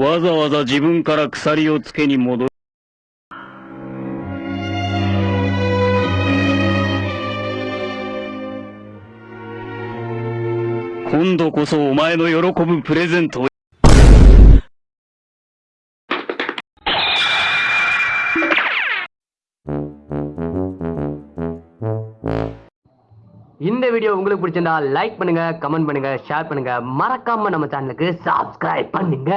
わざわざ自分から鎖をつけに戻る。今度こそお前の喜ぶプレゼントを。இந்த வீடியோ உங்களுக்கு பிடிச்சிருந்தா லைக் பண்ணுங்க கமெண்ட் பண்ணுங்க ஷேர் பண்ணுங்க. மறக்காம நம்ம சேனலுக்கு சப்ஸ்கிரைப் பண்ணுங்க.